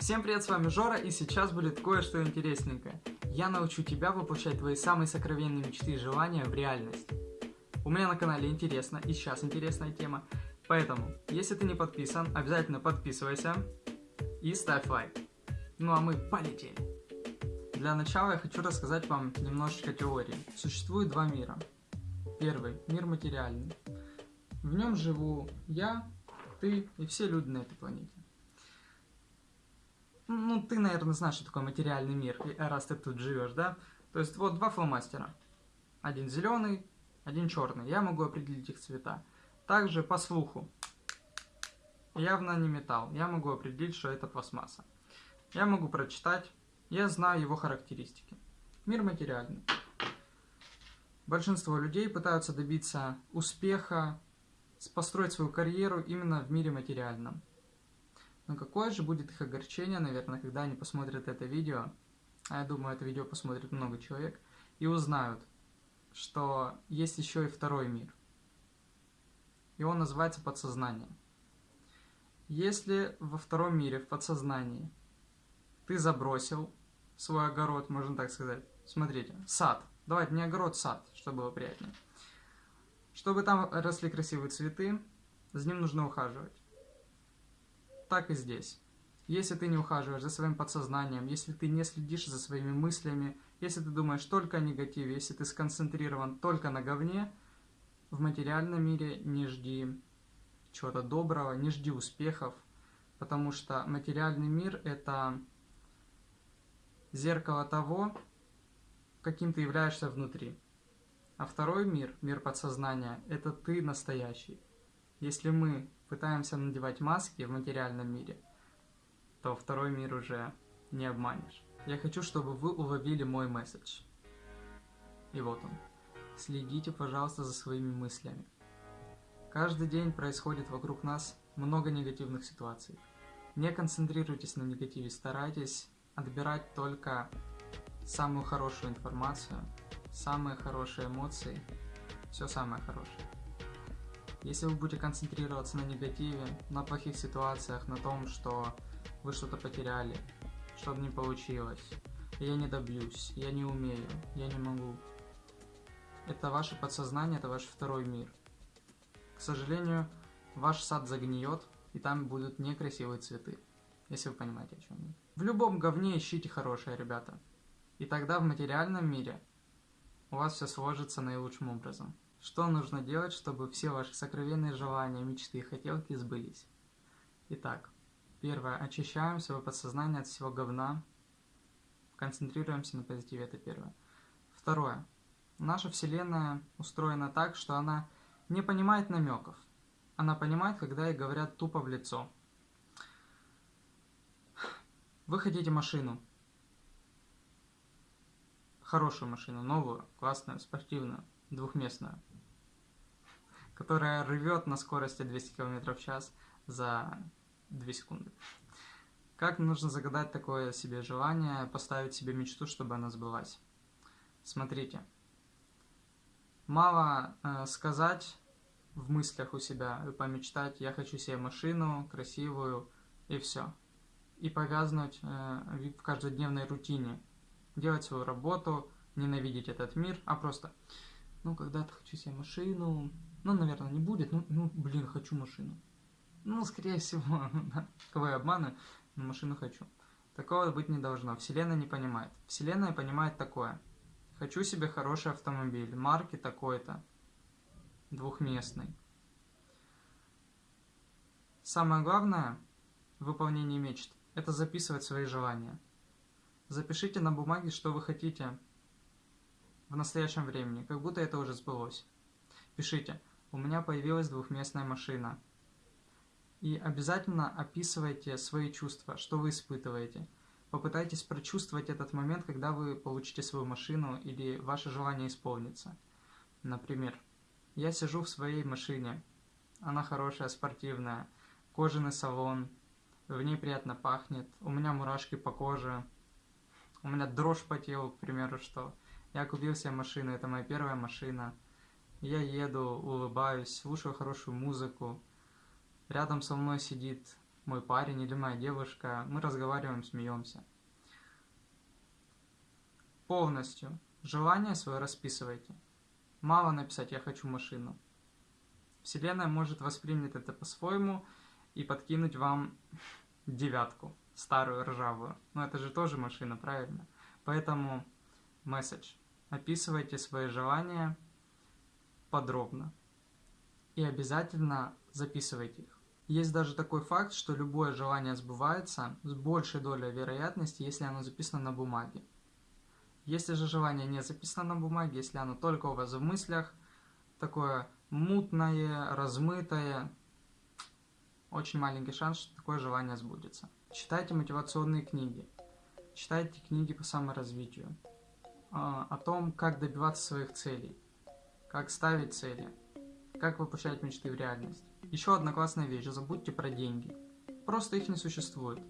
Всем привет, с вами Жора, и сейчас будет кое-что интересненькое. Я научу тебя воплощать твои самые сокровенные мечты и желания в реальность. У меня на канале интересно, и сейчас интересная тема. Поэтому, если ты не подписан, обязательно подписывайся и ставь лайк. Ну а мы полетели. Для начала я хочу рассказать вам немножечко теории. Существует два мира. Первый – мир материальный. В нем живу я, ты и все люди на этой планете. Ну, ты, наверное, знаешь, что такое материальный мир, раз ты тут живешь, да? То есть вот два фломастера. Один зеленый, один черный. Я могу определить их цвета. Также по слуху. Явно не металл. Я могу определить, что это пластмасса. Я могу прочитать. Я знаю его характеристики. Мир материальный. Большинство людей пытаются добиться успеха, построить свою карьеру именно в мире материальном. Но какое же будет их огорчение, наверное, когда они посмотрят это видео, а я думаю, это видео посмотрит много человек, и узнают, что есть еще и второй мир. И он называется подсознание. Если во втором мире, в подсознании, ты забросил свой огород, можно так сказать, смотрите, сад, давайте не огород, сад, чтобы было приятнее. Чтобы там росли красивые цветы, за ним нужно ухаживать так и здесь. Если ты не ухаживаешь за своим подсознанием, если ты не следишь за своими мыслями, если ты думаешь только о негативе, если ты сконцентрирован только на говне, в материальном мире не жди чего-то доброго, не жди успехов, потому что материальный мир – это зеркало того, каким ты являешься внутри. А второй мир, мир подсознания, это ты настоящий. Если мы пытаемся надевать маски в материальном мире, то второй мир уже не обманешь. Я хочу, чтобы вы уловили мой месседж. И вот он. Следите, пожалуйста, за своими мыслями. Каждый день происходит вокруг нас много негативных ситуаций. Не концентрируйтесь на негативе, старайтесь отбирать только самую хорошую информацию, самые хорошие эмоции, все самое хорошее. Если вы будете концентрироваться на негативе, на плохих ситуациях, на том, что вы что-то потеряли, что-то не получилось, я не добьюсь, я не умею, я не могу. Это ваше подсознание, это ваш второй мир. К сожалению, ваш сад загниет, и там будут некрасивые цветы, если вы понимаете, о чем я. В любом говне ищите хорошее, ребята. И тогда в материальном мире у вас все сложится наилучшим образом. Что нужно делать, чтобы все ваши сокровенные желания, мечты и хотелки сбылись? Итак, первое. Очищаем свое подсознание от всего говна. Концентрируемся на позитиве, это первое. Второе. Наша Вселенная устроена так, что она не понимает намеков. Она понимает, когда ей говорят тупо в лицо. Вы хотите машину. Хорошую машину, новую, классную, спортивную, двухместную которая рвет на скорости 200 км в час за 2 секунды. Как нужно загадать такое себе желание, поставить себе мечту, чтобы она сбылась? Смотрите. Мало э, сказать в мыслях у себя и помечтать, я хочу себе машину красивую и все. И повязнуть э, в каждодневной рутине. Делать свою работу, ненавидеть этот мир, а просто, ну, когда-то хочу себе машину, ну, наверное, не будет. Ну, ну блин, хочу машину. Ну, скорее всего, да. Кого я обманываю, но машину хочу. Такого быть не должно. Вселенная не понимает. Вселенная понимает такое. Хочу себе хороший автомобиль, марки такой-то, двухместный. Самое главное в выполнении мечт – это записывать свои желания. Запишите на бумаге, что вы хотите в настоящем времени, как будто это уже сбылось. Пишите у меня появилась двухместная машина. И обязательно описывайте свои чувства, что вы испытываете. Попытайтесь прочувствовать этот момент, когда вы получите свою машину или ваше желание исполнится. Например, я сижу в своей машине. Она хорошая, спортивная, кожаный салон, в ней приятно пахнет, у меня мурашки по коже, у меня дрожь по телу, к примеру, что я купил себе машину, это моя первая машина – я еду, улыбаюсь, слушаю хорошую музыку. Рядом со мной сидит мой парень или моя девушка. Мы разговариваем, смеемся. Полностью. Желание свое расписывайте. Мало написать «я хочу машину». Вселенная может воспринять это по-своему и подкинуть вам девятку, старую ржавую. Но это же тоже машина, правильно? Поэтому месседж. Описывайте свои желания подробно. И обязательно записывайте их. Есть даже такой факт, что любое желание сбывается с большей долей вероятности, если оно записано на бумаге. Если же желание не записано на бумаге, если оно только у вас в мыслях, такое мутное, размытое, очень маленький шанс, что такое желание сбудется. Читайте мотивационные книги, читайте книги по саморазвитию, а, о том, как добиваться своих целей, как ставить цели, как воплощать мечты в реальность. Еще одна классная вещь, забудьте про деньги. Просто их не существует.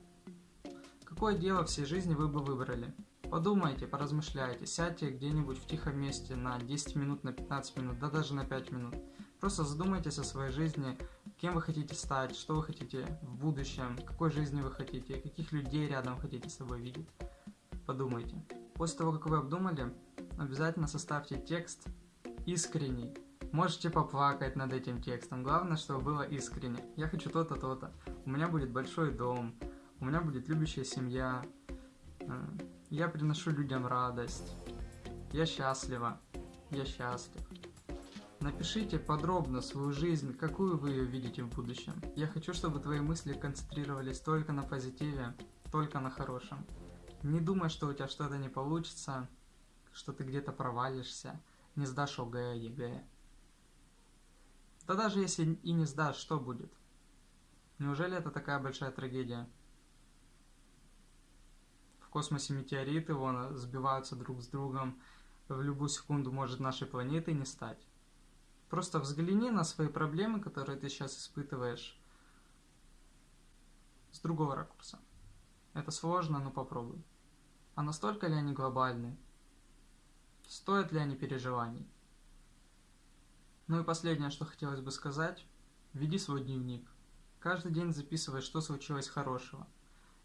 Какое дело всей жизни вы бы выбрали? Подумайте, поразмышляйте, сядьте где-нибудь в тихом месте на 10 минут, на 15 минут, да даже на 5 минут. Просто задумайтесь о своей жизни, кем вы хотите стать, что вы хотите в будущем, какой жизни вы хотите, каких людей рядом хотите с собой видеть. Подумайте. После того, как вы обдумали, обязательно составьте текст искренний. Можете поплакать над этим текстом. Главное, чтобы было искренне. Я хочу то-то, то-то. У меня будет большой дом. У меня будет любящая семья. Э, я приношу людям радость. Я счастлива. Я счастлив. Напишите подробно свою жизнь, какую вы ее видите в будущем. Я хочу, чтобы твои мысли концентрировались только на позитиве, только на хорошем. Не думай, что у тебя что-то не получится, что ты где-то провалишься, не сдашь ОГЭ, ЕГЭ. Да даже если и не сдашь, что будет? Неужели это такая большая трагедия? В космосе метеориты вон сбиваются друг с другом, в любую секунду может нашей планеты не стать. Просто взгляни на свои проблемы, которые ты сейчас испытываешь, с другого ракурса. Это сложно, но попробуй. А настолько ли они глобальны? Стоят ли они переживаний? Ну и последнее, что хотелось бы сказать. Веди свой дневник. Каждый день записывай, что случилось хорошего.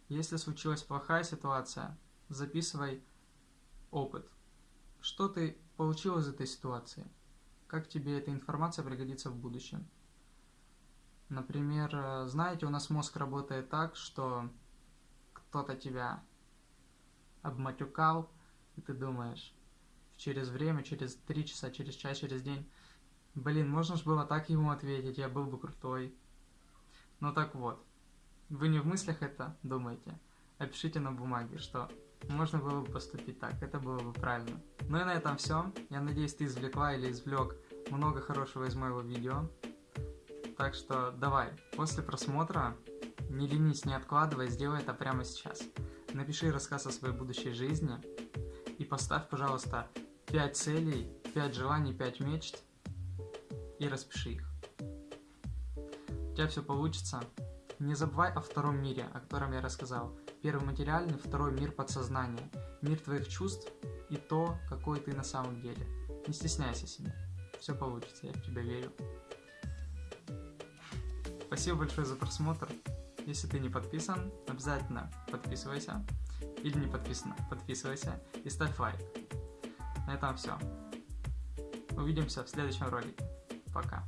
Если случилась плохая ситуация, записывай опыт. Что ты получил из этой ситуации? как тебе эта информация пригодится в будущем. Например, э, знаете, у нас мозг работает так, что кто-то тебя обматюкал, и ты думаешь, через время, через три часа, через час, через день, блин, можно же было так ему ответить, я был бы крутой. Ну так вот, вы не в мыслях это думаете, а пишите на бумаге, что можно было бы поступить так, это было бы правильно. Ну и на этом все. Я надеюсь, ты извлекла или извлек много хорошего из моего видео. Так что давай, после просмотра, не ленись, не откладывай, сделай это прямо сейчас. Напиши рассказ о своей будущей жизни и поставь, пожалуйста, 5 целей, 5 желаний, 5 мечт и распиши их. У тебя все получится. Не забывай о втором мире, о котором я рассказал. Первый материальный, второй мир подсознания. Мир твоих чувств и то, какой ты на самом деле. Не стесняйся себя. Все получится, я в тебя верю. Спасибо большое за просмотр. Если ты не подписан, обязательно подписывайся. Или не подписан, подписывайся и ставь лайк. На этом все. Увидимся в следующем ролике. Пока.